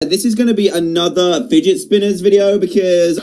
This is going to be another fidget spinners video because